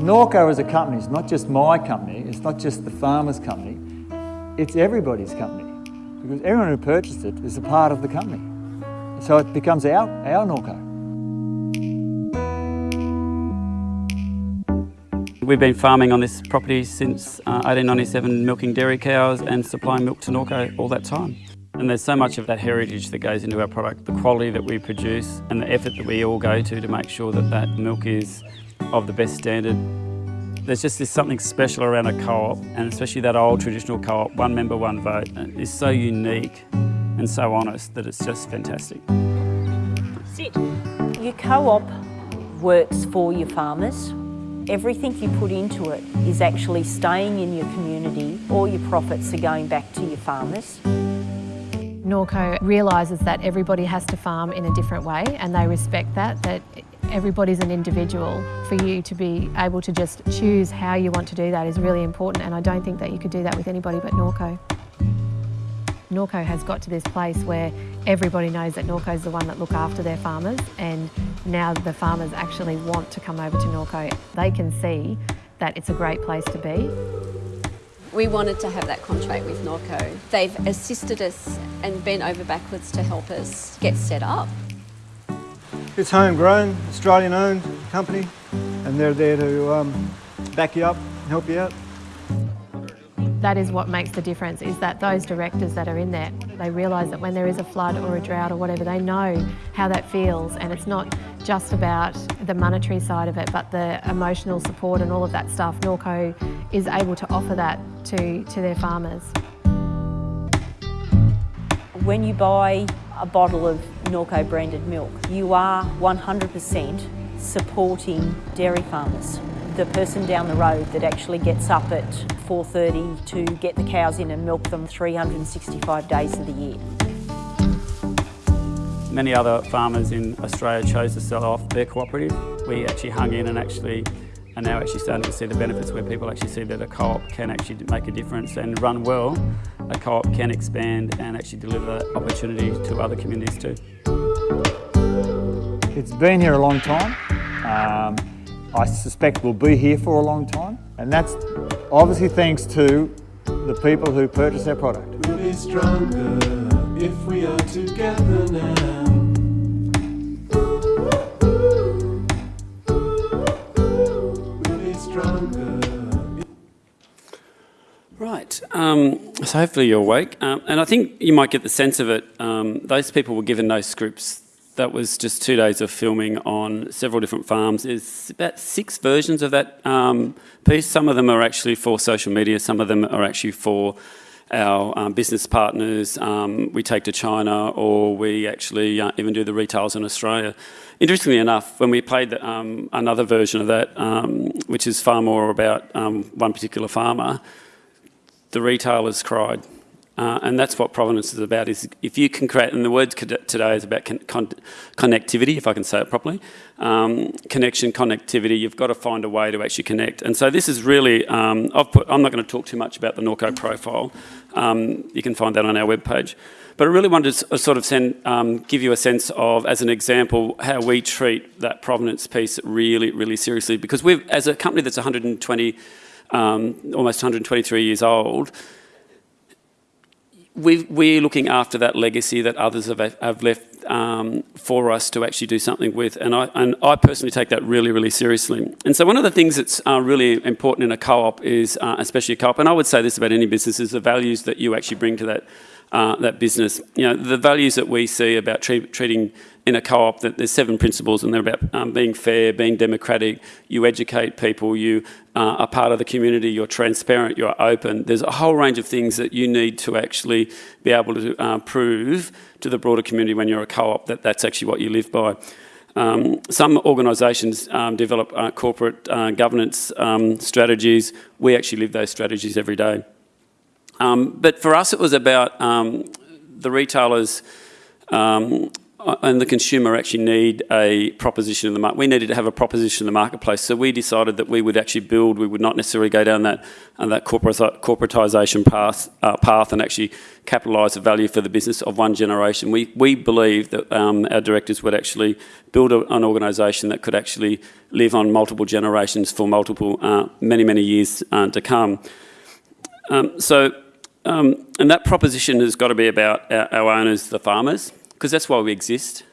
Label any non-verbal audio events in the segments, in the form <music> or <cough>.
Norco as a company is not just my company, it's not just the farmer's company, it's everybody's company. Because everyone who purchased it is a part of the company. So it becomes our, our Norco. We've been farming on this property since uh, 1897, milking dairy cows and supplying milk to Norco all that time. And there's so much of that heritage that goes into our product, the quality that we produce and the effort that we all go to to make sure that that milk is of the best standard. There's just this something special around a co-op and especially that old traditional co-op, one member, one vote, uh, is so unique and so honest that it's just fantastic. Sit. Your co-op works for your farmers everything you put into it is actually staying in your community. All your profits are going back to your farmers. Norco realises that everybody has to farm in a different way and they respect that, that everybody's an individual. For you to be able to just choose how you want to do that is really important and I don't think that you could do that with anybody but Norco. Norco has got to this place where everybody knows that Norco is the one that look after their farmers and now the farmers actually want to come over to Norco. They can see that it's a great place to be. We wanted to have that contract with Norco. They've assisted us and bent over backwards to help us get set up. It's homegrown, Australian owned company and they're there to um, back you up and help you out that is what makes the difference, is that those directors that are in there, they realise that when there is a flood or a drought or whatever, they know how that feels and it's not just about the monetary side of it, but the emotional support and all of that stuff. Norco is able to offer that to, to their farmers. When you buy a bottle of Norco branded milk, you are 100% supporting dairy farmers the person down the road that actually gets up at 4.30 to get the cows in and milk them 365 days of the year. Many other farmers in Australia chose to sell off their cooperative. We actually hung in and actually are now actually starting to see the benefits where people actually see that a co-op can actually make a difference and run well. A co-op can expand and actually deliver opportunities to other communities too. It's been here a long time. Um, I suspect we'll be here for a long time. And that's obviously thanks to the people who purchase our product. We'll stronger. Right, um, so hopefully you're awake. Um, and I think you might get the sense of it. Um, those people were given those scripts that was just two days of filming on several different farms. There's about six versions of that um, piece. Some of them are actually for social media, some of them are actually for our um, business partners um, we take to China or we actually uh, even do the retails in Australia. Interestingly enough, when we played the, um, another version of that, um, which is far more about um, one particular farmer, the retailers cried. Uh, and that's what provenance is about, is if you can create, and the word today is about con con connectivity, if I can say it properly, um, connection, connectivity, you've got to find a way to actually connect. And so this is really, um, put, I'm not going to talk too much about the Norco profile, um, you can find that on our webpage. But I really wanted to sort of send, um, give you a sense of, as an example, how we treat that provenance piece really, really seriously. Because we've, as a company that's 120, um, almost 123 years old, we are looking after that legacy that others have, have left um, for us to actually do something with. And I, and I personally take that really, really seriously. And so one of the things that's uh, really important in a co-op is, uh, especially a co-op, and I would say this about any business, is the values that you actually bring to that, uh, that business. You know, the values that we see about treat, treating in a co-op that there's seven principles and they're about um, being fair, being democratic, you educate people, you uh, are part of the community, you're transparent, you're open. There's a whole range of things that you need to actually be able to uh, prove to the broader community when you're a co-op that that's actually what you live by. Um, some organisations um, develop uh, corporate uh, governance um, strategies. We actually live those strategies every day. Um, but for us, it was about um, the retailers um, and the consumer actually need a proposition in the market. We needed to have a proposition in the marketplace, so we decided that we would actually build. We would not necessarily go down that uh, that corporatisation path, uh, path and actually capitalise the value for the business of one generation. We we believe that um, our directors would actually build a, an organisation that could actually live on multiple generations for multiple uh, many many years uh, to come. Um, so. Um, and that proposition has got to be about our, owners, the farmers, because that's why we exist.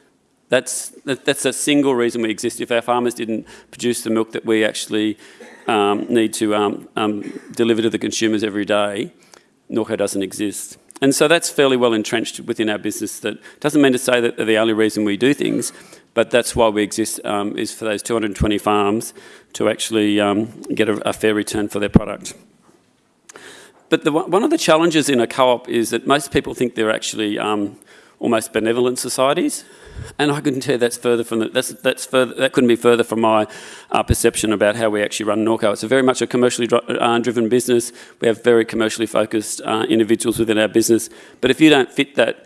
That's, that, that's a single reason we exist. If our farmers didn't produce the milk that we actually um, need to um, um, deliver to the consumers every day, Norco doesn't exist. And so that's fairly well entrenched within our business. That doesn't mean to say that they're the only reason we do things, but that's why we exist, um, is for those 220 farms to actually um, get a, a fair return for their product. But the, one of the challenges in a co-op is that most people think they're actually um, almost benevolent societies. And I couldn't tell you that's further from the, that's, that's further, that couldn't be further from my uh, perception about how we actually run Norco. It's a very much a commercially uh, driven business. We have very commercially focused uh, individuals within our business. But if you don't fit that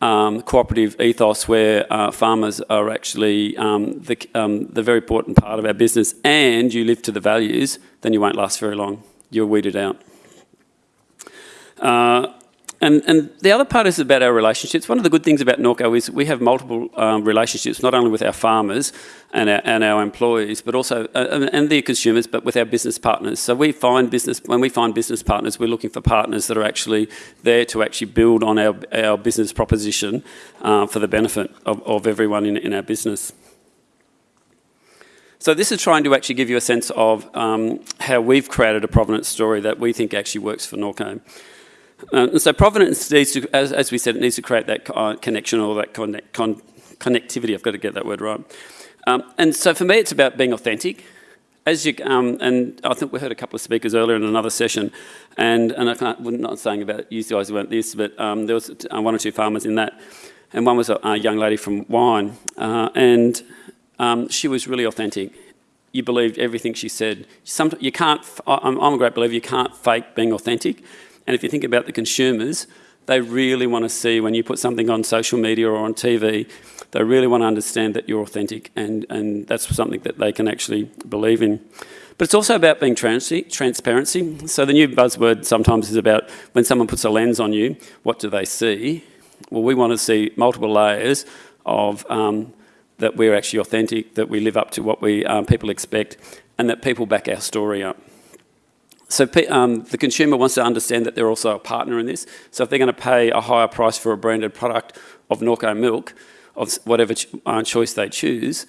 um, cooperative ethos where uh, farmers are actually um, the, um, the very important part of our business and you live to the values, then you won't last very long. You're weeded out. Uh, and, and the other part is about our relationships. One of the good things about Norco is we have multiple um, relationships, not only with our farmers and our, and our employees, but also, uh, and the consumers, but with our business partners. So we find business, when we find business partners, we're looking for partners that are actually there to actually build on our, our business proposition uh, for the benefit of, of everyone in, in our business. So this is trying to actually give you a sense of um, how we've created a provenance story that we think actually works for Norco. And so provenance needs to, as, as, we said, it needs to create that uh, connection or that connect, con connectivity. I've got to get that word right. Um, and so for me, it's about being authentic. As you, um, and I think we heard a couple of speakers earlier in another session, and, and I I'm not saying about you guys who weren't this, but um, there was uh, one or two farmers in that, and one was a, a young lady from Wine, uh, and um, she was really authentic. You believed everything she said. Some, you can't, I'm, I'm a great believer, you can't fake being authentic. And if you think about the consumers, they really want to see when you put something on social media or on TV, they really want to understand that you're authentic and, and that's something that they can actually believe in. But it's also about being transparency. So the new buzzword sometimes is about when someone puts a lens on you, what do they see? Well, we want to see multiple layers of um, that we're actually authentic, that we live up to what we um, people expect, and that people back our story up. So um, the consumer wants to understand that they're also a partner in this. So if they're going to pay a higher price for a branded product of Norco milk, of whatever ch uh, choice they choose,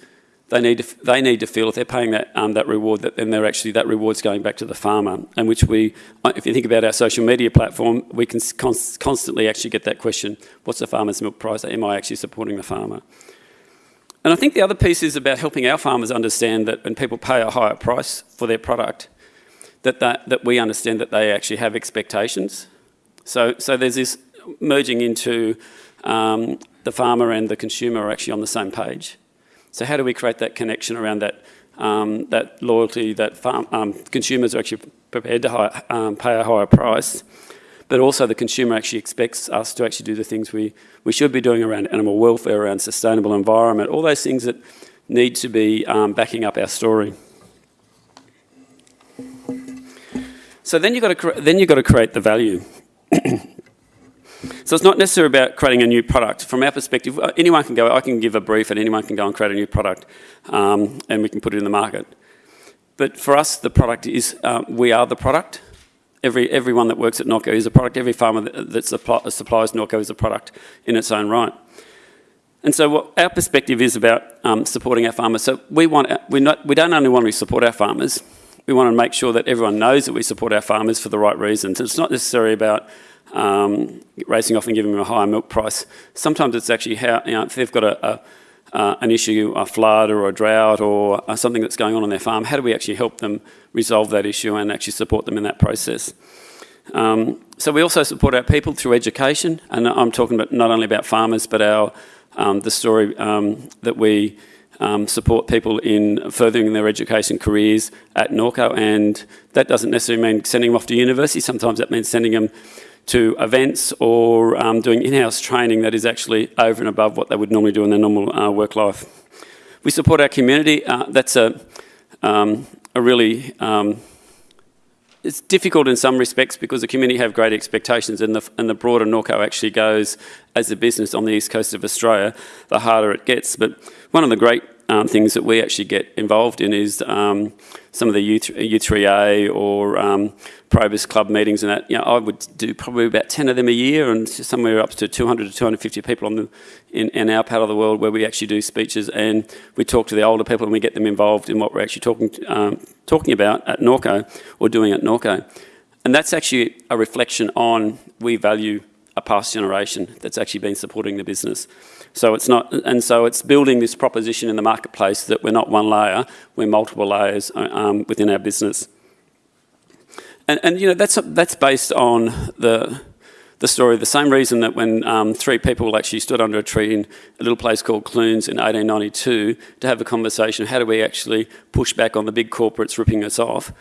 they need to they need to feel if they're paying that um, that reward that then they're actually that reward's going back to the farmer. And which we, uh, if you think about our social media platform, we can const constantly actually get that question: What's the farmer's milk price? Am I actually supporting the farmer? And I think the other piece is about helping our farmers understand that when people pay a higher price for their product, that, that, that we understand that they actually have expectations. So, so there's this merging into um, the farmer and the consumer are actually on the same page. So how do we create that connection around that, um, that loyalty that farm, um, consumers are actually prepared to high, um, pay a higher price, but also the consumer actually expects us to actually do the things we, we should be doing around animal welfare, around sustainable environment, all those things that need to be um, backing up our story. So then you've got to, then you've got to create the value. <clears throat> so it's not necessarily about creating a new product. From our perspective, uh, anyone can go, I can give a brief and anyone can go and create a new product um, and we can put it in the market. But for us, the product is, um, we are the product. Every, everyone that works at Norco is a product. Every farmer that, supply, supplies Norco is a product in its own right. And so what our perspective is about um, supporting our farmers. So we, want, we, not, we don't only want to support our farmers, we want to make sure that everyone knows that we support our farmers for the right reasons. It's not necessarily about um, racing off and giving them a higher milk price. Sometimes it's actually how, you know, if they've got a, a uh, an issue, a flood or a drought or uh, something that's going on on their farm, how do we actually help them resolve that issue and actually support them in that process? Um, so we also support our people through education, and I'm talking about not only about farmers, but our um, the story um, that we um, support people in furthering their education careers at Norco and that doesn't necessarily mean sending them off to university, sometimes that means sending them to events or um, doing in-house training that is actually over and above what they would normally do in their normal uh, work life. We support our community. Uh, that's a, um, a really um, it's difficult in some respects because the community have great expectations and the, and the broader Norco actually goes as a business on the east coast of Australia, the harder it gets. But one of the great um, things that we actually get involved in is um, some of the U3, U3A or um, Probus Club meetings and that. You know, I would do probably about 10 of them a year and somewhere up to 200 to 250 people on the, in, in our part of the world where we actually do speeches and we talk to the older people and we get them involved in what we're actually talking, um, talking about at Norco or doing at Norco. And that's actually a reflection on we value a past generation that's actually been supporting the business. So it's not, and so it's building this proposition in the marketplace that we're not one layer, we're multiple layers um, within our business. And, and you know, that's, that's based on the, the story, the same reason that when um, three people actually stood under a tree in a little place called Clunes in 1892 to have a conversation, how do we actually push back on the big corporates ripping us off?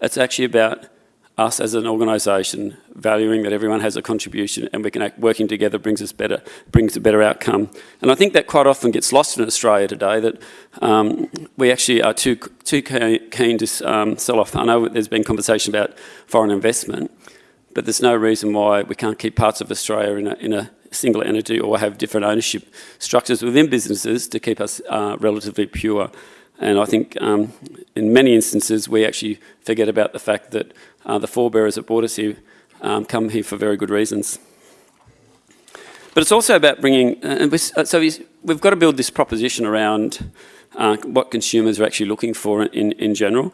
It's actually about us as an organisation valuing that everyone has a contribution and we can act working together brings us better brings a better outcome. And I think that quite often gets lost in Australia today that um, we actually are too too keen to um, sell off. I know there's been conversation about foreign investment but there's no reason why we can't keep parts of Australia in a, in a single entity or have different ownership structures within businesses to keep us uh, relatively pure and I think um, in many instances we actually forget about the fact that uh, the forebearers that brought us here um, come here for very good reasons. But it's also about bringing, uh, uh so we've got to build this proposition around uh, what consumers are actually looking for in, in general.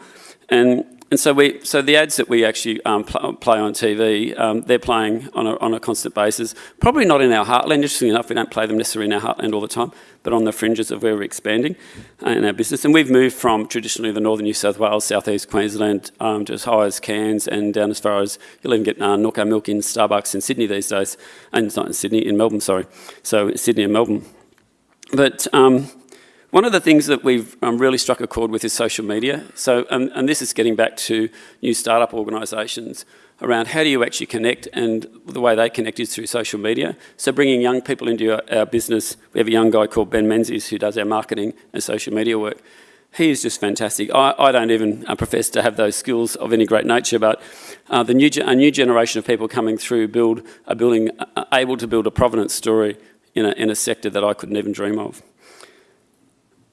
And and so we, so the ads that we actually um, pl play on TV, um, they're playing on a, on a constant basis. Probably not in our heartland. Interestingly enough, we don't play them necessarily in our heartland all the time, but on the fringes of where we're expanding uh, in our business. And we've moved from traditionally the northern New South Wales, southeast Queensland, um, to as high as Cairns and down as far as you'll even get uh, Norco milk in Starbucks in Sydney these days, and it's not in Sydney, in Melbourne, sorry. So Sydney and Melbourne. But um, one of the things that we've um, really struck a chord with is social media. So, um, and this is getting back to new startup organisations around how do you actually connect and the way they connect is through social media. So bringing young people into our, our business, we have a young guy called Ben Menzies who does our marketing and social media work. He is just fantastic. I, I don't even uh, profess to have those skills of any great nature, but uh, the new, a new generation of people coming through build, are building, uh, able to build a provenance story in a, in a sector that I couldn't even dream of.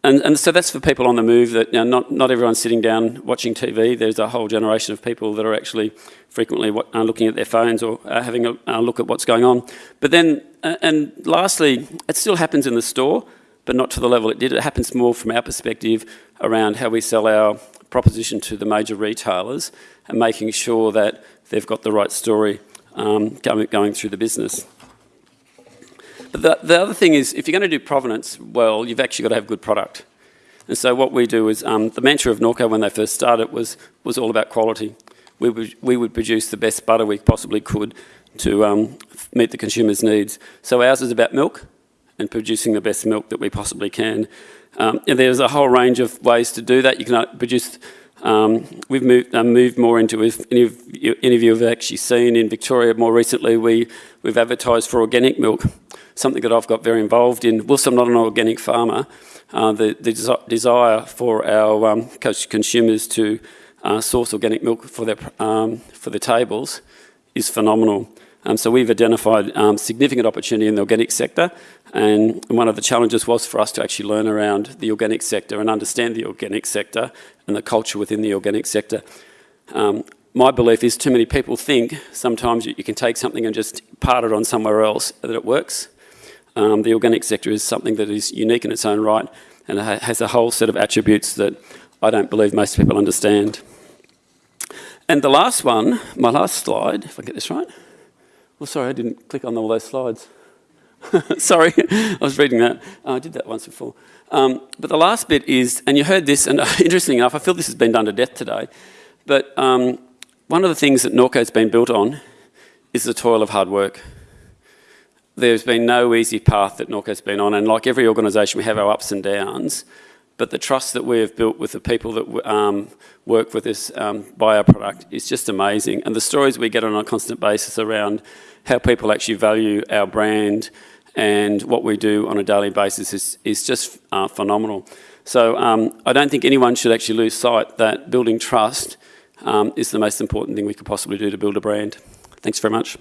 And, and, so that's for people on the move that you know, not, not everyone's sitting down watching TV. There's a whole generation of people that are actually frequently uh, looking at their phones or uh, having a uh, look at what's going on. But then, uh, and lastly, it still happens in the store, but not to the level it did. It happens more from our perspective around how we sell our proposition to the major retailers and making sure that they've got the right story um, going, going through the business. The, the other thing is, if you're going to do provenance well, you've actually got to have good product. And so what we do is, um, the mantra of Norco when they first started was, was all about quality. We would, we would produce the best butter we possibly could to um, meet the consumer's needs. So ours is about milk and producing the best milk that we possibly can. Um, and there's a whole range of ways to do that. You can uh, produce, um, we've moved, uh, moved more into, if any of, you, any of you have actually seen in Victoria more recently, we, we've advertised for organic milk something that I've got very involved in. Whilst I'm not an organic farmer, uh, the, the desi desire for our um, consumers to uh, source organic milk for their, um, for their tables is phenomenal. Um, so we've identified um, significant opportunity in the organic sector and one of the challenges was for us to actually learn around the organic sector and understand the organic sector and the culture within the organic sector. Um, my belief is too many people think sometimes you, you, can take something and just part it on somewhere else that it works. Um, the organic sector is something that is unique in its own right and has a whole set of attributes that I don't believe most people understand. And the last one, my last slide, if I get this right. Well, sorry, I didn't click on all those slides. <laughs> sorry, I was reading that. Oh, I did that once before. Um, but the last bit is, and you heard this, and <laughs> interestingly enough, I feel this has been done to death today, but um, one of the things that Norco's been built on is the toil of hard work there's been no easy path that Norco's been on, and like every organisation, we have our ups and downs. But the trust that we have built with the people that um, work with us, um, buy our product, is just amazing. And the stories we get on a constant basis around how people actually value our brand and what we do on a daily basis is, is just uh, phenomenal. So um, I don't think anyone should actually lose sight that building trust um, is the most important thing we could possibly do to build a brand. Thanks very much.